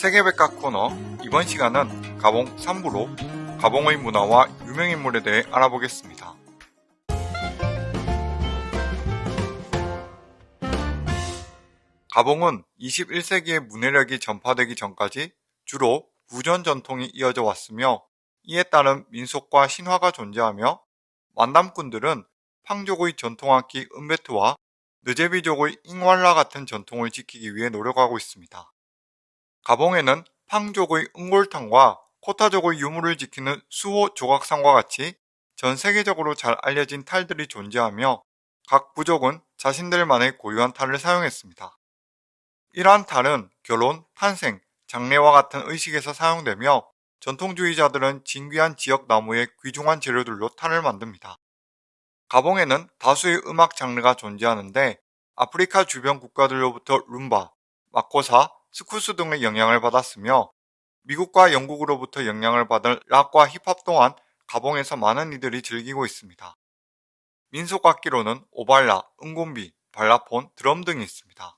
세계백과 코너 이번 시간은 가봉 3부로 가봉의 문화와 유명인물에 대해 알아보겠습니다. 가봉은 21세기의 문해력이 전파되기 전까지 주로 구전 전통이 이어져 왔으며 이에 따른 민속과 신화가 존재하며 만담꾼들은 팡족의 전통악기 은베트와 느제비족의 잉왈라 같은 전통을 지키기 위해 노력하고 있습니다. 가봉에는 팡족의 은골탕과 코타족의 유물을 지키는 수호 조각상과 같이 전 세계적으로 잘 알려진 탈들이 존재하며 각 부족은 자신들만의 고유한 탈을 사용했습니다. 이러한 탈은 결혼, 탄생, 장례와 같은 의식에서 사용되며 전통주의자들은 진귀한 지역 나무의 귀중한 재료들로 탈을 만듭니다. 가봉에는 다수의 음악 장르가 존재하는데 아프리카 주변 국가들로부터 룸바, 마코사, 스쿠스 등의 영향을 받았으며 미국과 영국으로부터 영향을 받은 락과 힙합 또한 가봉에서 많은 이들이 즐기고 있습니다. 민속악기로는 오발라, 응곤비, 발라폰, 드럼 등이 있습니다.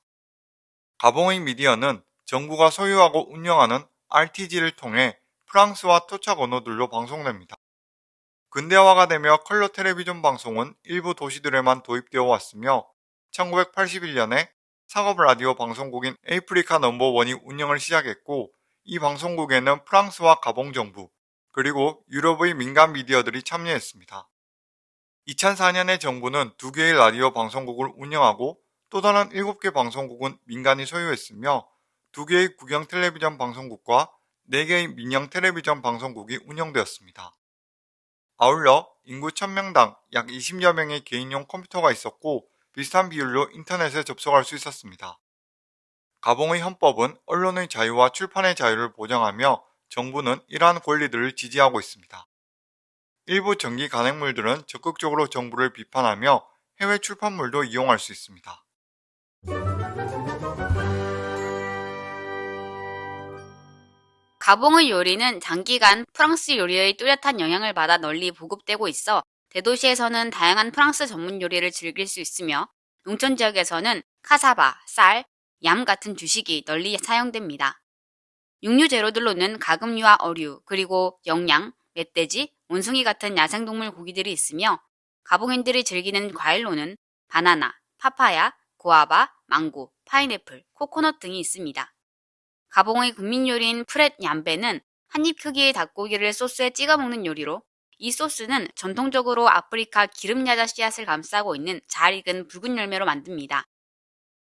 가봉의 미디어는 정부가 소유하고 운영하는 RTG를 통해 프랑스와 토착 언어들로 방송됩니다. 근대화가 되며 컬러 텔레비전 방송은 일부 도시들에만 도입되어 왔으며 1981년에 상업 라디오 방송국인 Africa Number One이 운영을 시작했고 이 방송국에는 프랑스와 가봉 정부 그리고 유럽의 민간 미디어들이 참여했습니다. 2004년에 정부는 두 개의 라디오 방송국을 운영하고 또 다른 7개 방송국은 민간이 소유했으며 두 개의 국영 텔레비전 방송국과 4개의 민영 텔레비전 방송국이 운영되었습니다. 아울러 인구 1000명당 약 20여 명의 개인용 컴퓨터가 있었고 비슷한 비율로 인터넷에 접속할 수 있었습니다. 가봉의 헌법은 언론의 자유와 출판의 자유를 보장하며 정부는 이러한 권리들을 지지하고 있습니다. 일부 정기 간행물들은 적극적으로 정부를 비판하며 해외 출판물도 이용할 수 있습니다. 가봉의 요리는 장기간 프랑스 요리의 뚜렷한 영향을 받아 널리 보급되고 있어 대도시에서는 다양한 프랑스 전문 요리를 즐길 수 있으며 농촌 지역에서는 카사바, 쌀, 얌 같은 주식이 널리 사용됩니다. 육류 재료들로는 가금류와 어류, 그리고 영양, 멧돼지, 원숭이 같은 야생동물 고기들이 있으며 가봉인들이 즐기는 과일로는 바나나, 파파야, 고아바, 망고, 파인애플, 코코넛 등이 있습니다. 가봉의 국민 요리인 프렛 얌베는 한입 크기의 닭고기를 소스에 찍어 먹는 요리로 이 소스는 전통적으로 아프리카 기름야자 씨앗을 감싸고 있는 잘 익은 붉은 열매로 만듭니다.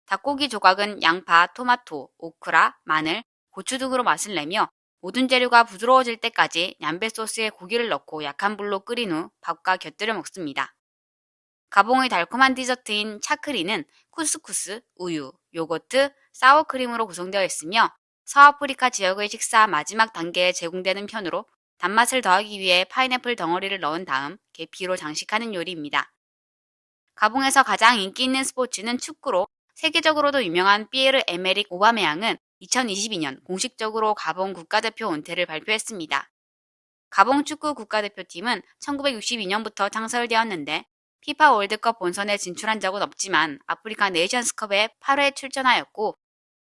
닭고기 조각은 양파, 토마토, 오크라, 마늘, 고추 등으로 맛을 내며 모든 재료가 부드러워질 때까지 얌베 소스에 고기를 넣고 약한 불로 끓인 후 밥과 곁들여 먹습니다. 가봉의 달콤한 디저트인 차크리는 쿠스쿠스, 우유, 요거트, 사워크림으로 구성되어 있으며 서아프리카 지역의 식사 마지막 단계에 제공되는 편으로 단맛을 더하기 위해 파인애플 덩어리를 넣은 다음 계피로 장식하는 요리입니다. 가봉에서 가장 인기 있는 스포츠는 축구로 세계적으로도 유명한 피에르 에메릭 오바메양은 2022년 공식적으로 가봉 국가대표 은퇴를 발표했습니다. 가봉 축구 국가대표팀은 1962년부터 창설되었는데 피파 월드컵 본선에 진출한 적은 없지만 아프리카 네이션스컵에 8회 출전하였고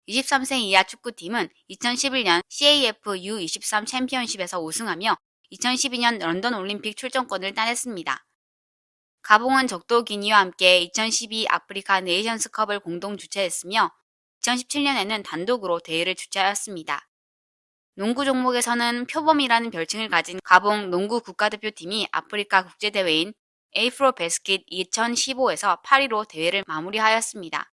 23세 이하 축구팀은 2011년 CAF U23 챔피언십에서 우승하며 2012년 런던 올림픽 출전권을 따냈습니다. 가봉은 적도 기니와 함께 2012 아프리카 네이션스컵을 공동 주최했으며 2017년에는 단독으로 대회를 주최하였습니다. 농구 종목에서는 표범이라는 별칭을 가진 가봉 농구 국가대표팀이 아프리카 국제대회인 AfroBasket 2015에서 8위로 대회를 마무리하였습니다.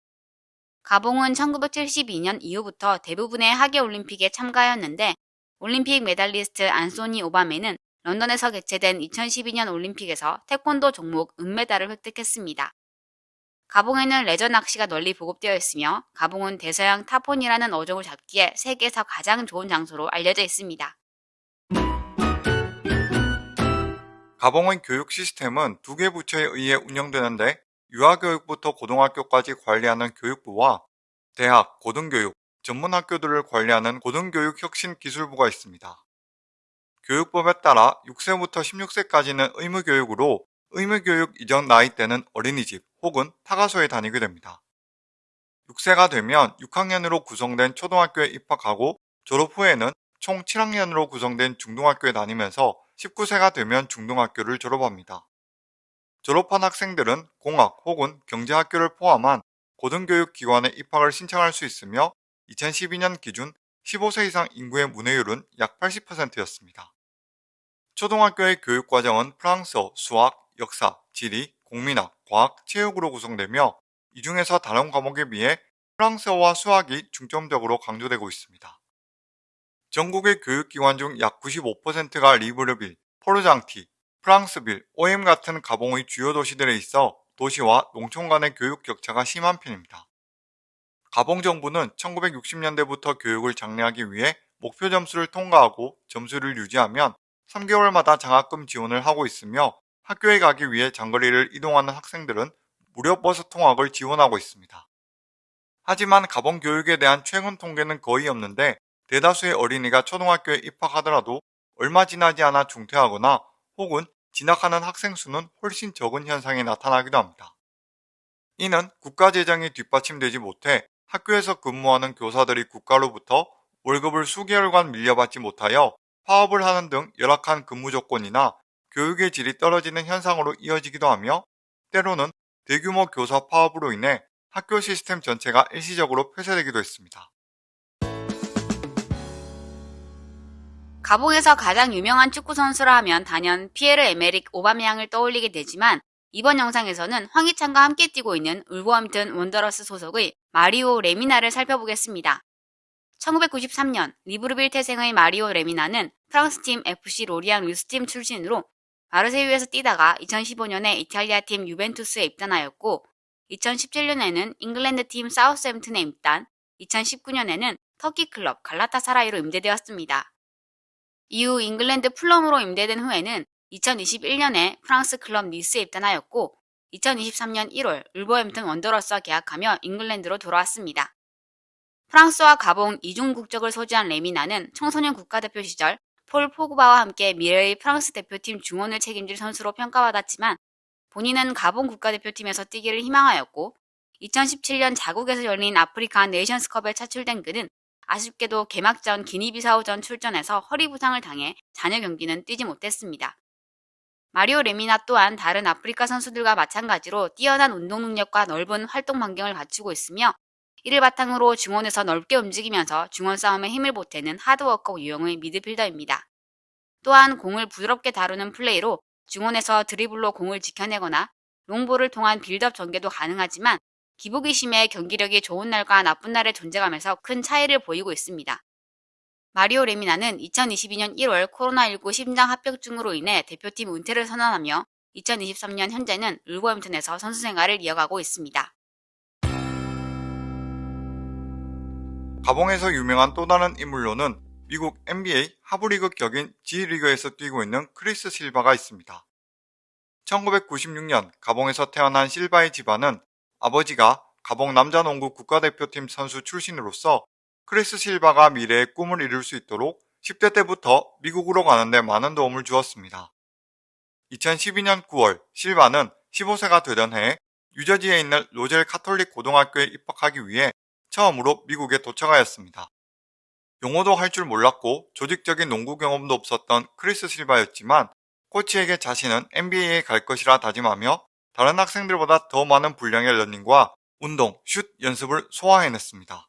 가봉은 1972년 이후부터 대부분의 하계올림픽에 참가하였는데 올림픽 메달리스트 안소니 오바메는 런던에서 개최된 2012년 올림픽에서 태권도 종목 은메달을 획득했습니다. 가봉에는 레저 낚시가 널리 보급되어 있으며 가봉은 대서양 타폰이라는 어종을 잡기에 세계에서 가장 좋은 장소로 알려져 있습니다. 가봉의 교육 시스템은 두 개 부처에 의해 운영되는데 유아교육부터 고등학교까지 관리하는 교육부와 대학, 고등교육, 전문학교들을 관리하는 고등교육혁신기술부가 있습니다. 교육법에 따라 6세부터 16세까지는 의무교육으로 의무교육 이전 나이대는 어린이집 혹은 타가소에 다니게 됩니다. 6세가 되면 6학년으로 구성된 초등학교에 입학하고 졸업 후에는 총 7학년으로 구성된 중등학교에 다니면서 19세가 되면 중등학교를 졸업합니다. 졸업한 학생들은 공학 혹은 경제학교를 포함한 고등교육기관에 입학을 신청할 수 있으며 2012년 기준 15세 이상 인구의 문해율은 약 80%였습니다. 초등학교의 교육과정은 프랑스어, 수학, 역사, 지리, 공민학, 과학, 체육으로 구성되며 이 중에서 다른 과목에 비해 프랑스어와 수학이 중점적으로 강조되고 있습니다. 전국의 교육기관 중 약 95%가 리브르빌, 포르장티, 프랑스빌, OM 같은 가봉의 주요 도시들에 있어 도시와 농촌 간의 교육 격차가 심한 편입니다. 가봉 정부는 1960년대부터 교육을 장려하기 위해 목표 점수를 통과하고 점수를 유지하면 3개월마다 장학금 지원을 하고 있으며 학교에 가기 위해 장거리를 이동하는 학생들은 무료 버스 통학을 지원하고 있습니다. 하지만 가봉 교육에 대한 최근 통계는 거의 없는데 대다수의 어린이가 초등학교에 입학하더라도 얼마 지나지 않아 중퇴하거나 혹은 진학하는 학생 수는 훨씬 적은 현상이 나타나기도 합니다. 이는 국가 재정이 뒷받침되지 못해 학교에서 근무하는 교사들이 국가로부터 월급을 수개월간 밀려받지 못하여 파업을 하는 등 열악한 근무 조건이나 교육의 질이 떨어지는 현상으로 이어지기도 하며 때로는 대규모 교사 파업으로 인해 학교 시스템 전체가 일시적으로 폐쇄되기도 했습니다. 가봉에서 가장 유명한 축구 선수라 하면 단연 피에르 에메릭 오바메양을 떠올리게 되지만 이번 영상에서는 황희찬과 함께 뛰고 있는 울버햄튼 원더러스 소속의 마리오 레미나를 살펴보겠습니다. 1993년 리브르빌 태생의 마리오 레미나는 프랑스팀 FC 로리앙 유스팀 출신으로 마르세유에서 뛰다가 2015년에 이탈리아 팀 유벤투스에 입단하였고 2017년에는 잉글랜드 팀 사우스햄튼에 입단, 2019년에는 터키 클럽 갈라타사라이로 임대되었습니다. 이후 잉글랜드 풀럼으로 임대된 후에는 2021년에 프랑스 클럽 니스에 입단하였고 2023년 1월 울버햄튼 원더러스와 계약하며 잉글랜드로 돌아왔습니다. 프랑스와 가봉 이중 국적을 소지한 레미나는 청소년 국가대표 시절 폴 포그바와 함께 미래의 프랑스 대표팀 중원을 책임질 선수로 평가받았지만 본인은 가봉 국가대표팀에서 뛰기를 희망하였고 2017년 자국에서 열린 아프리카 네이션스컵에 차출된 그는 아쉽게도 개막전 기니비사우전 출전에서 허리 부상을 당해 잔여 경기는 뛰지 못했습니다. 마리오 레미나 또한 다른 아프리카 선수들과 마찬가지로 뛰어난 운동 능력과 넓은 활동 반경을 갖추고 있으며 이를 바탕으로 중원에서 넓게 움직이면서 중원 싸움에 힘을 보태는 hard worker 유형의 미드필더입니다. 또한 공을 부드럽게 다루는 플레이로 중원에서 드리블로 공을 지켜내거나 롱볼을 통한 빌드업 전개도 가능하지만 기복이 심해 경기력이 좋은 날과 나쁜 날의 존재감에서 큰 차이를 보이고 있습니다. 마리오 레미나는 2022년 1월 코로나19 심장 합병증으로 인해 대표팀 은퇴를 선언하며 2023년 현재는 울버햄튼에서 선수 생활을 이어가고 있습니다. 가봉에서 유명한 또 다른 인물로는 미국 NBA 하부리그 격인 G리그에서 뛰고 있는 크리스 실바가 있습니다. 1996년 가봉에서 태어난 실바의 집안은 아버지가 가봉 남자농구 국가대표팀 선수 출신으로서 크리스 실바가 미래의 꿈을 이룰 수 있도록 10대 때부터 미국으로 가는데 많은 도움을 주었습니다. 2012년 9월 실바는 15세가 되던 해에 뉴저지에 있는 로젤 카톨릭 고등학교에 입학하기 위해 처음으로 미국에 도착하였습니다. 영어도 할 줄 몰랐고 조직적인 농구 경험도 없었던 크리스 실바였지만 코치에게 자신은 NBA에 갈 것이라 다짐하며 다른 학생들보다 더 많은 분량의 러닝과 운동, 슛 연습을 소화해냈습니다.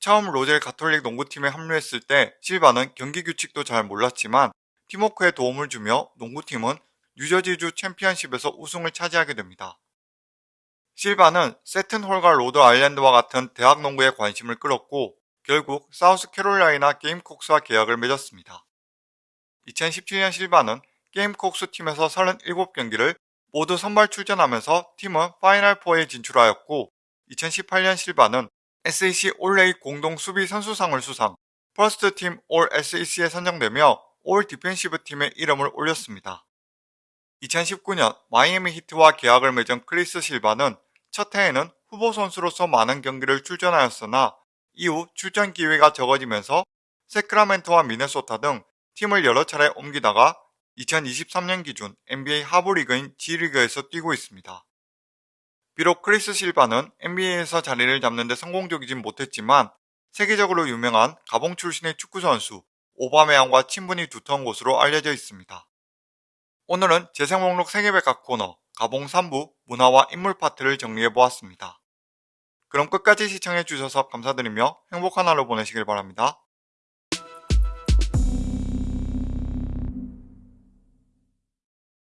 처음 로젤 가톨릭 농구팀에 합류했을 때 실바는 경기 규칙도 잘 몰랐지만 팀워크에 도움을 주며 농구팀은 뉴저지주 챔피언십에서 우승을 차지하게 됩니다. 실바는 세튼홀과 로드 아일랜드와 같은 대학 농구에 관심을 끌었고 결국 사우스 캐롤라이나 게임콕스와 계약을 맺었습니다. 2017년 실바는 게임콕스 팀에서 37경기를 모두 선발 출전하면서 팀은 Final 4에 진출하였고 2018년 실바는 SEC 올해의 공동 수비 선수상을 수상, First Team All SEC에 선정되며 All Defensive Team의 이름을 올렸습니다. 2019년 마이애미 히트와 계약을 맺은 크리스 실바는 첫 해에는 후보 선수로서 많은 경기를 출전하였으나 이후 출전 기회가 적어지면서 세크라멘토와 미네소타 등 팀을 여러 차례 옮기다가 2023년 기준 NBA 하부리그인 G리그에서 뛰고 있습니다. 비록 크리스 실바는 NBA에서 자리를 잡는 데 성공적이진 못했지만 세계적으로 유명한 가봉 출신의 축구 선수 오바메양과 친분이 두터운 곳으로 알려져 있습니다. 오늘은 재생 목록 세계백과 코너 가봉 3부 문화와 인물 파트를 정리해 보았습니다. 그럼 끝까지 시청해 주셔서 감사드리며 행복한 하루 보내시길 바랍니다.